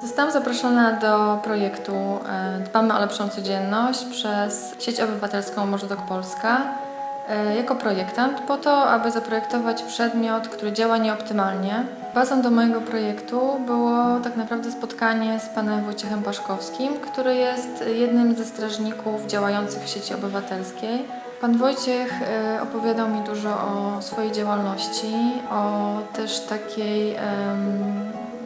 Zostałam zaproszona do projektu e, Dbamy o lepszą codzienność przez sieć obywatelską Morzodok Polska e, jako projektant po to, aby zaprojektować przedmiot, który działa nieoptymalnie. Bazą do mojego projektu było tak naprawdę spotkanie z panem Wojciechem Paszkowskim, który jest jednym ze strażników działających w sieci obywatelskiej. Pan Wojciech e, opowiadał mi dużo o swojej działalności, o też takiej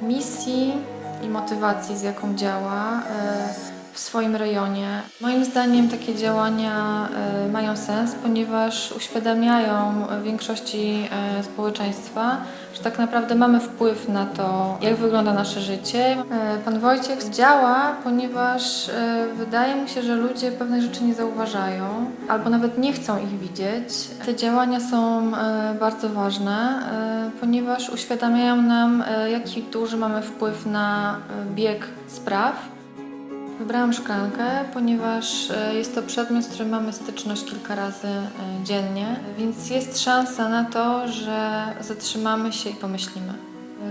misji i motywacji, z jaką działa e, w swoim rejonie. Moim zdaniem takie działania e, mają sens, ponieważ uświadamiają większości e, społeczeństwa, że tak naprawdę mamy wpływ na to, jak wygląda nasze życie. E, Pan Wojciech działa, ponieważ wydaje mu się, że ludzie pewnych rzeczy nie zauważają albo nawet nie chcą ich widzieć. Te działania są bardzo ważne, ponieważ uświadamiają nam, jaki duży mamy wpływ na bieg spraw. Wybrałam szklankę, ponieważ e, jest to przedmiot, z którym mamy styczność kilka razy e, dziennie, więc jest szansa na to, że zatrzymamy się i pomyślimy.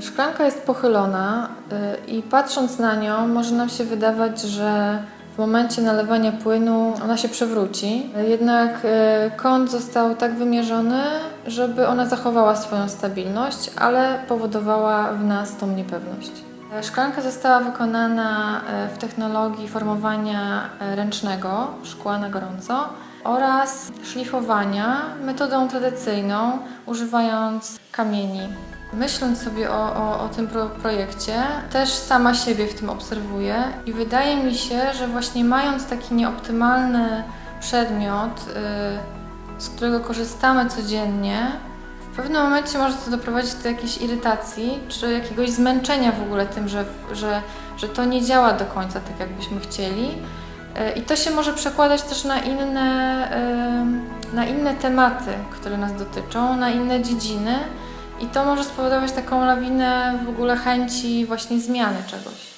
Szklanka jest pochylona e, i patrząc na nią może nam się wydawać, że w momencie nalewania płynu ona się przewróci. Jednak kąt został tak wymierzony, żeby ona zachowała swoją stabilność, ale powodowała w nas tą niepewność. E, Szklanka została wykonana e, w technologii formowania e, ręcznego, szkła na gorąco oraz szlifowania metodą tradycyjną, używając kamieni. Myśląc sobie o, o, o tym pro projekcie, też sama siebie w tym obserwuję i wydaje mi się, że właśnie mając taki nieoptymalny przedmiot, z którego korzystamy codziennie, w pewnym momencie może to doprowadzić do jakiejś irytacji, czy jakiegoś zmęczenia w ogóle tym, że, że, że to nie działa do końca tak, jakbyśmy chcieli. E, I to się może przekładać też na inne, e, na inne tematy, które nas dotyczą, na inne dziedziny. I to może spowodować taką lawinę w ogóle chęci właśnie zmiany czegoś.